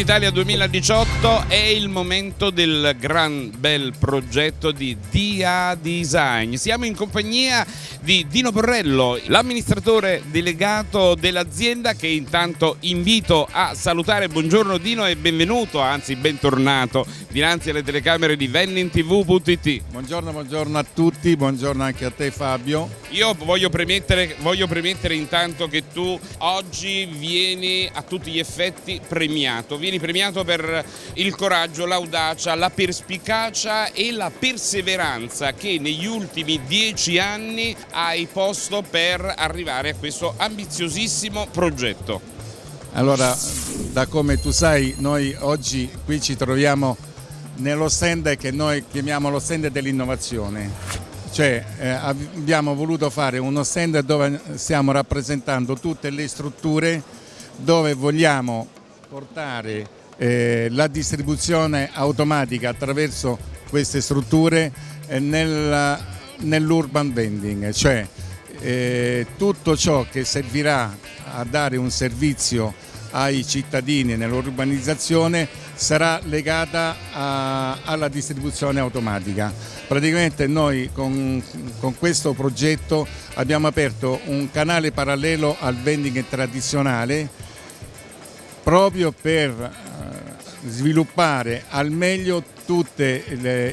Italia 2018 è il momento del gran bel progetto di DA Design. Siamo in compagnia di Dino Porrello, l'amministratore delegato dell'azienda che intanto invito a salutare. Buongiorno Dino e benvenuto, anzi bentornato, dinanzi alle telecamere di vendingtv.it. Buongiorno, buongiorno a tutti, buongiorno anche a te Fabio. Io voglio premettere, voglio premettere intanto che tu oggi vieni a tutti gli effetti premiato vieni premiato per il coraggio, l'audacia, la perspicacia e la perseveranza che negli ultimi dieci anni hai posto per arrivare a questo ambiziosissimo progetto. Allora, da come tu sai, noi oggi qui ci troviamo nello stand che noi chiamiamo lo stand dell'innovazione. Cioè eh, abbiamo voluto fare uno stand dove stiamo rappresentando tutte le strutture dove vogliamo portare eh, la distribuzione automatica attraverso queste strutture eh, nel, nell'urban vending, cioè eh, tutto ciò che servirà a dare un servizio ai cittadini nell'urbanizzazione sarà legata a, alla distribuzione automatica. Praticamente noi con, con, questo progetto abbiamo aperto un canale parallelo al vending tradizionale proprio per eh, sviluppare al meglio tutti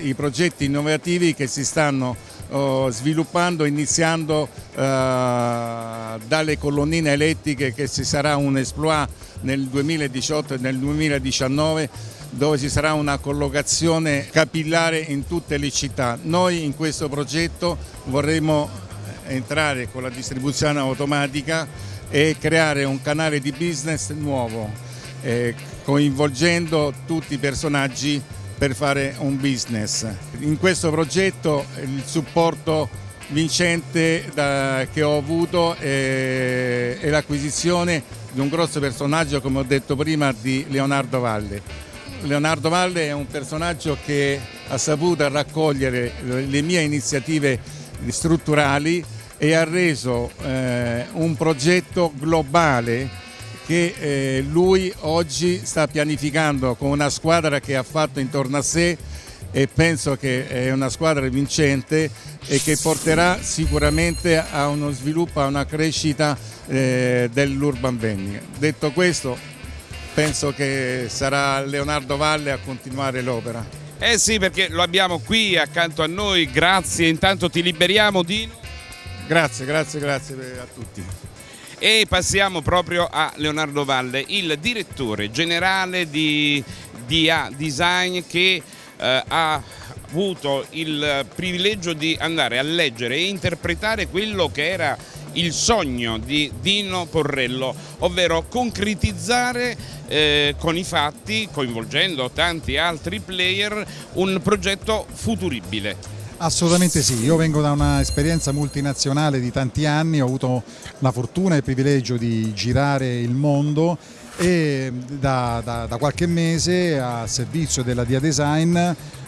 i progetti innovativi che si stanno oh, sviluppando iniziando uh, dalle colonnine elettriche che ci sarà un exploit nel 2018 e nel 2019 dove ci sarà una collocazione capillare in tutte le città. Noi in questo progetto vorremmo entrare con la distribuzione automatica e creare un canale di business nuovo, eh, coinvolgendo tutti i personaggi per fare un business. In questo progetto il supporto vincente da, che ho avuto è, è l'acquisizione di un grosso personaggio, come ho detto prima, di Leonardo Valle. Leonardo Valle è un personaggio che ha saputo raccogliere le mie iniziative strutturali e ha reso eh, un progetto globale che eh, lui oggi sta pianificando con una squadra che ha fatto intorno a sé e penso che è una squadra vincente e che porterà sicuramente a uno sviluppo, a una crescita eh, dell'urban vending. Detto questo penso che sarà Leonardo Valle a continuare l'opera. Eh sì perché lo abbiamo qui accanto a noi, grazie, intanto ti liberiamo Dino. Grazie, grazie, grazie a tutti. E passiamo proprio a Leonardo Valle, il direttore generale di DA Design che eh, ha avuto il privilegio di andare a leggere e interpretare quello che era il sogno di Dino Porrello, ovvero concretizzare eh, con i fatti, coinvolgendo tanti altri player, un progetto futuribile. Assolutamente sì, io vengo da un'esperienza multinazionale di tanti anni, ho avuto la fortuna e il privilegio di girare il mondo e da, da, da qualche mese a servizio della Dia Design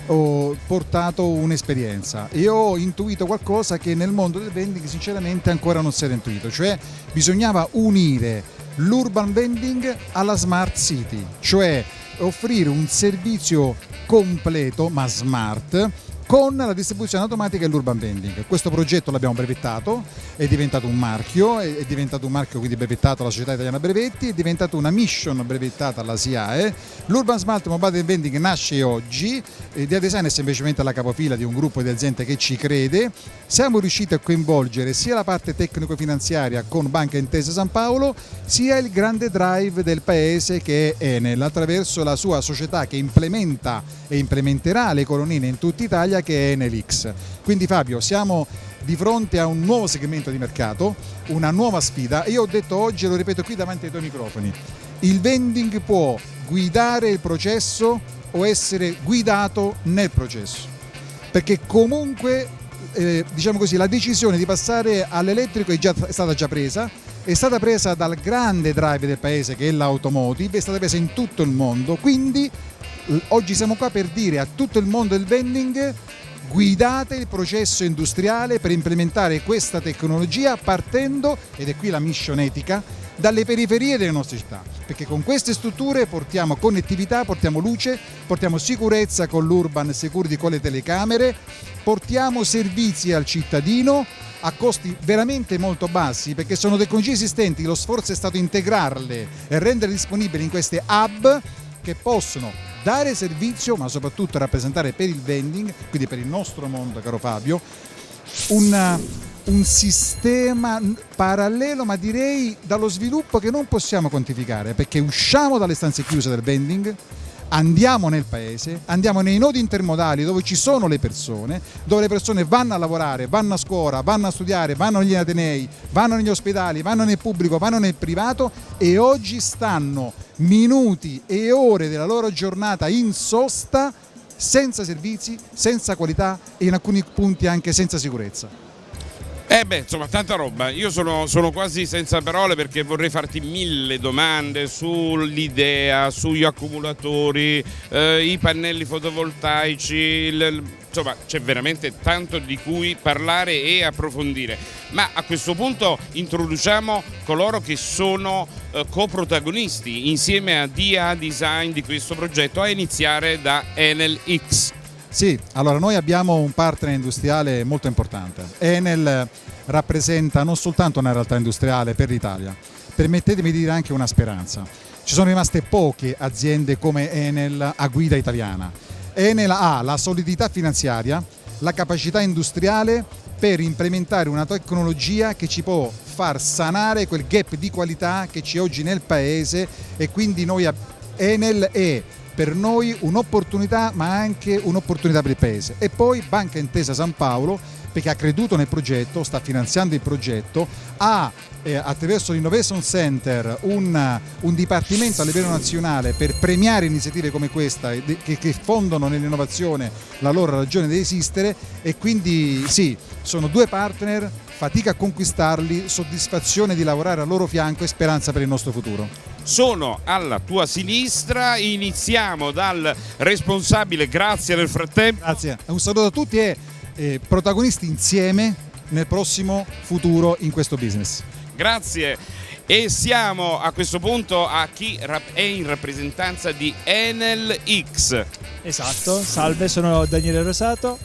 ho portato un'esperienza. E ho intuito qualcosa che nel mondo del vending sinceramente ancora non si era intuito, cioè bisognava unire l'urban vending alla smart city, cioè offrire un servizio completo ma smart con la distribuzione automatica e l'urban vending. Questo progetto l'abbiamo brevettato, è diventato un marchio, è diventato un marchio quindi brevettato alla Società Italiana Brevetti, è diventato una mission brevettata alla SIAE. L'Urban Smart Mobile Vending nasce oggi, Dia Design è semplicemente la capofila di un gruppo di aziende che ci crede. Siamo riusciti a coinvolgere sia la parte tecnico-finanziaria con Banca Intesa San Paolo, sia il grande drive del paese che è Enel, attraverso la sua società che implementa e implementerà le colonnine in tutta Italia che è Enelix. Quindi Fabio, siamo di fronte a un nuovo segmento di mercato, una nuova sfida. Io ho detto oggi, e lo ripeto qui davanti ai tuoi microfoni, il vending può guidare il processo o essere guidato nel processo. Perché comunque, eh, diciamo così, la decisione di passare all'elettrico è, è stata già presa, è stata presa dal grande drive del paese che è l'automotive, è stata presa in tutto il mondo, quindi Oggi siamo qua per dire a tutto il mondo del vending guidate il processo industriale per implementare questa tecnologia partendo, ed è qui la mission etica, dalle periferie delle nostre città, perché con queste strutture portiamo connettività, portiamo luce, portiamo sicurezza con l'urban security, con le telecamere, portiamo servizi al cittadino a costi veramente molto bassi perché sono tecnologie esistenti, lo sforzo è stato integrarle e renderle disponibili in queste hub che possono dare servizio ma soprattutto rappresentare per il vending, quindi per il nostro mondo caro Fabio, un, un sistema parallelo ma direi dallo sviluppo che non possiamo quantificare perché usciamo dalle stanze chiuse del vending andiamo nel paese, andiamo nei nodi intermodali dove ci sono le persone, dove le persone vanno a lavorare, vanno a scuola, vanno a studiare, vanno negli atenei, vanno negli ospedali, vanno nel pubblico, vanno nel privato e oggi stanno minuti e ore della loro giornata in sosta senza servizi, senza qualità e in alcuni punti anche senza sicurezza. Eh beh, insomma, tanta roba. Io sono, sono, quasi senza parole perché vorrei farti mille domande sull'idea, sugli accumulatori, eh, i pannelli fotovoltaici, il, insomma c'è veramente tanto di cui parlare e approfondire. Ma a questo punto introduciamo coloro che sono eh, coprotagonisti insieme a DA Design di questo progetto, a iniziare da Enel X. Sì, allora noi abbiamo un partner industriale molto importante. Enel rappresenta non soltanto una realtà industriale per l'Italia, permettetemi di dire anche una speranza. Ci sono rimaste poche aziende come Enel a guida italiana. Enel ha la solidità finanziaria, la capacità industriale per implementare una tecnologia che ci può far sanare quel gap di qualità che c'è oggi nel paese e quindi noi Enel è per noi un'opportunità ma anche un'opportunità per il Paese. E poi Banca Intesa San Paolo perché ha creduto nel progetto, sta finanziando il progetto, ha eh, attraverso l'Innovation Center un, un, dipartimento a livello nazionale per premiare iniziative come questa che, che fondono nell'innovazione la loro ragione di esistere e quindi sì, sono due partner, fatica a conquistarli, soddisfazione di lavorare al loro fianco e speranza per il nostro futuro sono alla tua sinistra, iniziamo dal responsabile, grazie nel frattempo. Grazie, un saluto a tutti e eh, protagonisti insieme nel prossimo futuro in questo business. Grazie e siamo a questo punto a chi è in rappresentanza di Enel X. Esatto, salve, sono Daniele Rosato,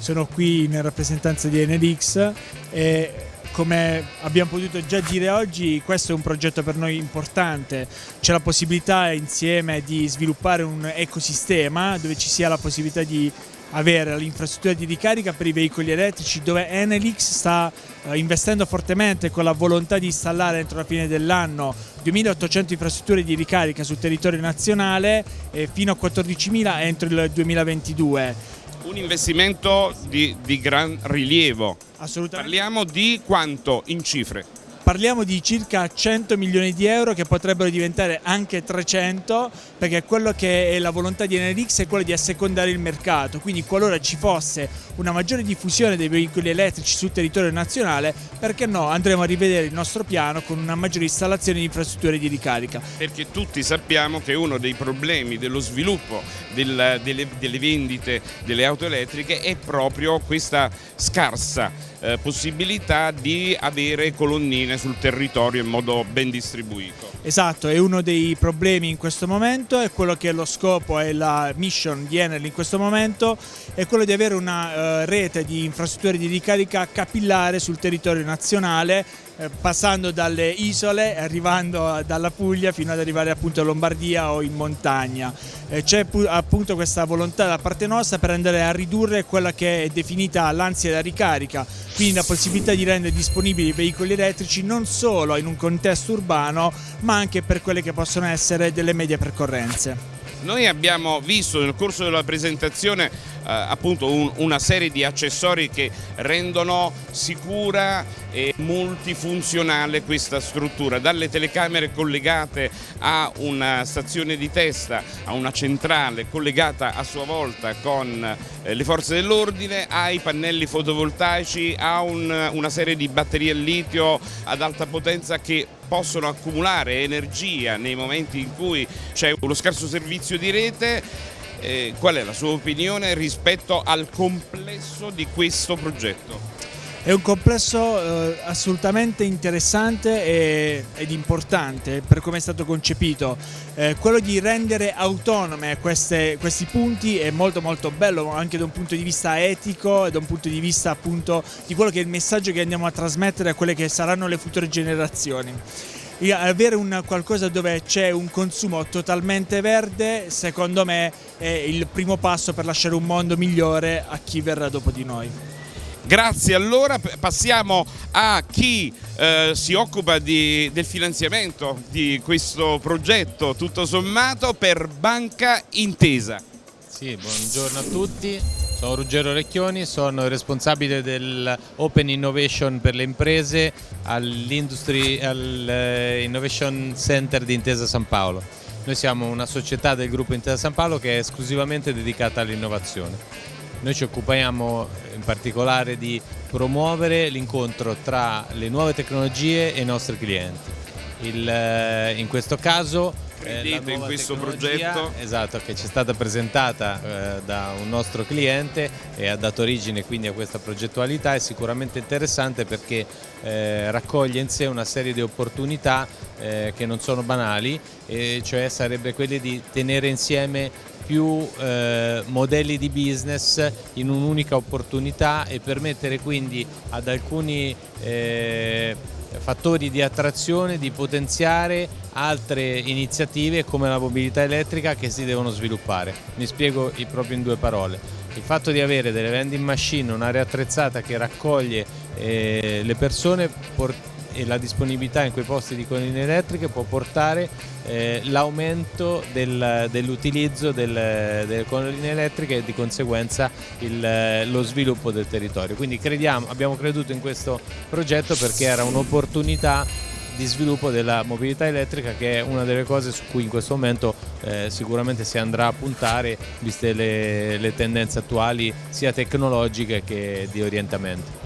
sono qui in rappresentanza di Enel X e come abbiamo potuto già dire oggi, questo è un progetto per noi importante. C'è la possibilità insieme di sviluppare un ecosistema dove ci sia la possibilità di avere l'infrastruttura di ricarica per i veicoli elettrici dove Enelix sta eh, investendo fortemente con la volontà di installare entro la fine dell'anno 2.800 infrastrutture di ricarica sul territorio nazionale fino a 14.000 entro il 2022 un investimento di, di gran rilievo. Assolutamente. Parliamo di quanto in cifre? Parliamo di circa 100 milioni di euro che potrebbero diventare anche 300 perché quello che è la volontà di Enerix è quello di assecondare il mercato, quindi qualora ci fosse una maggiore diffusione dei veicoli elettrici sul territorio nazionale, perché no, andremo a rivedere il nostro piano con una maggiore installazione di infrastrutture di ricarica. Perché tutti sappiamo che uno dei problemi dello sviluppo del, delle, delle vendite delle auto elettriche è proprio questa scarsa eh, possibilità di avere colonnine sul territorio in modo ben distribuito. Esatto, è uno dei problemi in questo momento, è quello che è lo scopo e la mission di Enel in questo momento, è quello di avere una uh, rete di infrastrutture di ricarica capillare sul territorio nazionale eh, passando dalle isole, arrivando dalla Puglia fino ad arrivare appunto a Lombardia o in montagna. Eh, c'è appunto questa volontà da parte nostra per andare a ridurre quella che è definita l'ansia da ricarica, quindi la possibilità di rendere disponibili i veicoli elettrici non solo in un contesto urbano ma anche per quelle che possono essere delle medie percorrenze. Noi abbiamo visto nel corso della presentazione eh, appunto un, una serie di accessori che rendono sicura e multifunzionale questa struttura, dalle telecamere collegate a una stazione di testa, a una centrale collegata a sua volta con eh, le forze dell'ordine, ai pannelli fotovoltaici, a un, una serie di batterie a litio ad alta potenza che possono accumulare energia nei momenti in cui c'è uno scarso servizio di rete eh, qual è la sua opinione rispetto al complesso di questo progetto? È un complesso eh, assolutamente interessante e, ed importante per come è stato concepito. Eh, quello di rendere autonome queste, questi punti è molto molto bello anche da un punto di vista etico e da un punto di vista appunto di quello che è il messaggio che andiamo a trasmettere a quelle che saranno le future generazioni avere un qualcosa dove c'è un consumo totalmente verde secondo me è il primo passo per lasciare un mondo migliore a chi verrà dopo di noi. Grazie, allora passiamo a chi eh, si occupa di, del finanziamento di questo progetto tutto sommato per Banca Intesa. Sì, buongiorno a tutti, sono Ruggero Recchioni, sono responsabile dell'Open Innovation per le imprese all'Industry all eh, Innovation Center di Intesa San Paolo. Noi siamo una società del gruppo Intesa San Paolo che è esclusivamente dedicata all'innovazione. Noi ci occupiamo in particolare di promuovere l'incontro tra le nuove tecnologie e i nostri clienti. Il, eh, in questo caso eh, credete in questo progetto? Esatto, che ci è stata presentata eh, da un nostro cliente e ha dato origine quindi a questa progettualità, è sicuramente interessante perché eh, raccoglie in sé una serie di opportunità eh, che non sono banali, e cioè sarebbe quelle di tenere insieme più eh, modelli di business in un'unica opportunità e permettere quindi ad alcuni eh, fattori di attrazione di potenziare altre iniziative come la mobilità elettrica che si devono sviluppare. Mi spiego proprio in due parole. Il fatto di avere delle vending machine, un'area attrezzata che raccoglie eh, le persone e la disponibilità in quei posti di colline elettriche può portare eh, l'aumento del, dell'utilizzo del, delle colline elettriche e di conseguenza il, lo sviluppo del territorio. Quindi crediamo, abbiamo creduto in questo progetto perché era un'opportunità di sviluppo della mobilità elettrica che è una delle cose su cui in questo momento eh, sicuramente si andrà a puntare viste le, le tendenze attuali sia tecnologiche che di orientamento.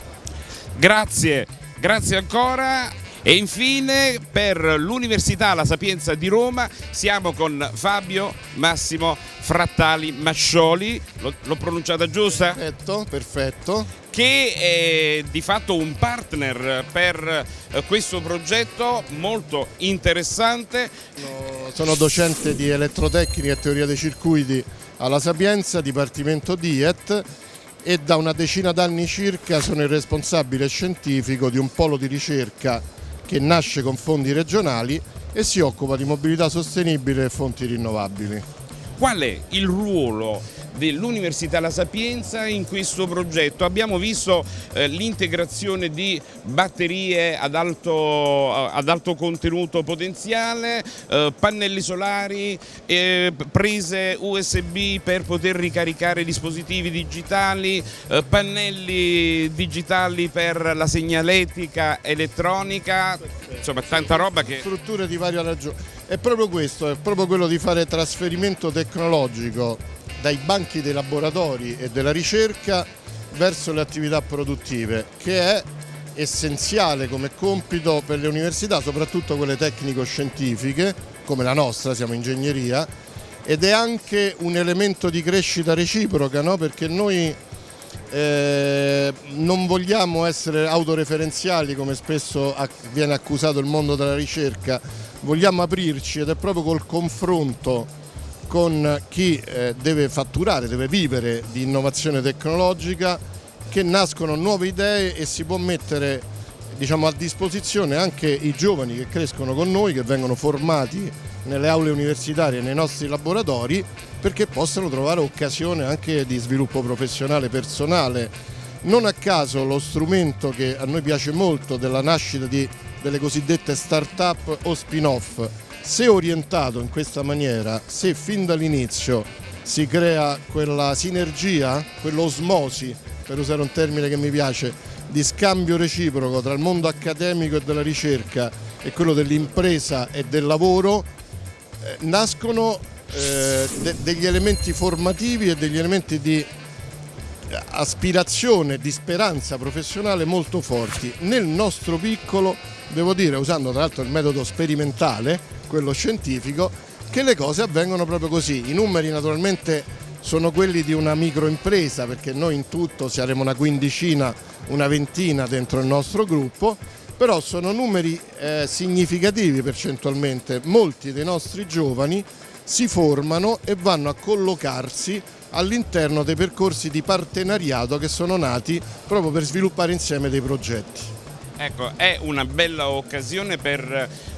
Grazie, grazie ancora. E infine per l'Università La Sapienza di Roma siamo con Fabio Massimo Frattali Mascioli, l'ho pronunciata giusta? Perfetto, perfetto. Che è di fatto un partner per eh, questo progetto molto interessante. Sono docente di elettrotecnica e teoria dei circuiti alla Sapienza, Dipartimento DIET e da una decina d'anni circa sono il responsabile scientifico di un polo di ricerca che nasce con fondi regionali e si occupa di mobilità sostenibile e fonti rinnovabili. Qual è il ruolo dell'Università La Sapienza in questo progetto. Abbiamo visto eh, l'integrazione di batterie ad alto, ad alto contenuto potenziale, eh, pannelli solari, prese USB per poter ricaricare dispositivi digitali, eh, pannelli digitali per la segnaletica elettronica, insomma tanta roba che... Strutture di varia ragione. È proprio questo, è proprio quello di fare trasferimento tecnologico dai banchi dei laboratori e della ricerca verso le attività produttive, che è essenziale come compito per le università, soprattutto quelle tecnico-scientifiche, come la nostra, siamo ingegneria, ed è anche un elemento di crescita reciproca, no? perché noi eh, non vogliamo essere autoreferenziali come spesso viene accusato il mondo della ricerca, vogliamo aprirci ed è proprio col confronto con chi eh, deve fatturare, deve vivere di innovazione tecnologica, che nascono nuove idee e si può mettere diciamo, a disposizione anche i giovani che crescono con noi, che vengono formati nelle aule universitarie, nei nostri laboratori, perché possano trovare occasione anche di sviluppo professionale personale. Non a caso lo strumento che a noi piace molto della nascita di, delle cosiddette start-up o spin-off, se orientato in questa maniera, se fin dall'inizio si crea quella sinergia, quell'osmosi, per usare un termine che mi piace, di scambio reciproco tra il mondo accademico e della ricerca e quello dell'impresa e del lavoro, nascono eh, de degli elementi formativi e degli elementi di aspirazione, di speranza professionale molto forti. Nel nostro piccolo, devo dire, usando tra l'altro il metodo sperimentale, quello scientifico, che le cose avvengono proprio così. I numeri naturalmente sono quelli di una microimpresa perché noi in tutto saremo una quindicina, una ventina dentro il nostro gruppo, però sono numeri eh, significativi percentualmente, molti dei nostri giovani si formano e vanno a collocarsi all'interno dei percorsi di partenariato che sono nati proprio per sviluppare insieme dei progetti. Ecco, è una bella occasione per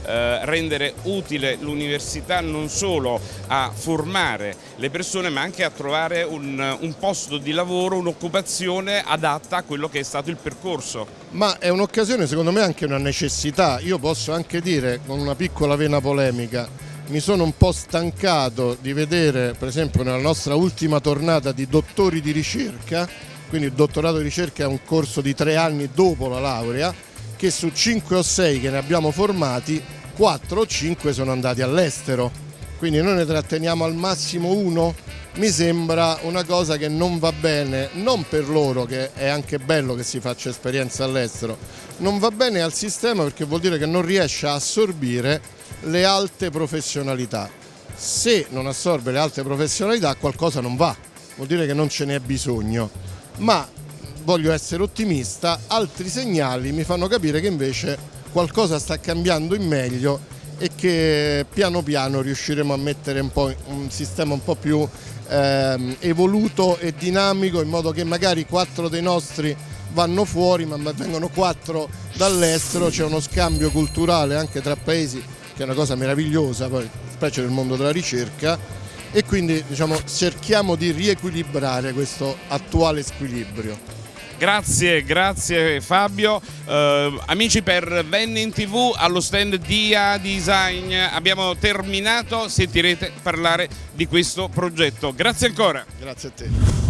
eh, rendere utile l'università non solo a formare le persone ma anche a trovare un, un posto di lavoro, un'occupazione adatta a quello che è stato il percorso. Ma è un'occasione secondo me anche una necessità, io posso anche dire con una piccola vena polemica, mi sono un po' stancato di vedere per esempio nella nostra ultima tornata di dottori di ricerca, quindi il dottorato di ricerca è un corso di tre anni dopo la laurea, che su 5 o 6 che ne abbiamo formati 4 o 5 sono andati all'estero. Quindi noi ne tratteniamo al massimo uno? Mi sembra una cosa che non va bene non per loro che è anche bello che si faccia esperienza all'estero non va bene al sistema perché vuol dire che non riesce a assorbire le alte professionalità. Se non assorbe le alte professionalità qualcosa non va. Vuol dire che non ce n'è bisogno. Ma voglio essere ottimista, altri segnali mi fanno capire che invece qualcosa sta cambiando in meglio e che piano piano riusciremo a mettere un, un sistema un po' più ehm, evoluto e dinamico in modo che magari quattro dei nostri vanno fuori ma vengono quattro dall'estero, c'è uno scambio culturale anche tra paesi che è una cosa meravigliosa, poi, specie nel mondo della ricerca e quindi diciamo, cerchiamo di riequilibrare questo attuale squilibrio. Grazie, grazie Fabio. Uh, amici per Vennin TV allo stand Dia Design abbiamo terminato, sentirete parlare di questo progetto. Grazie ancora. Grazie a te.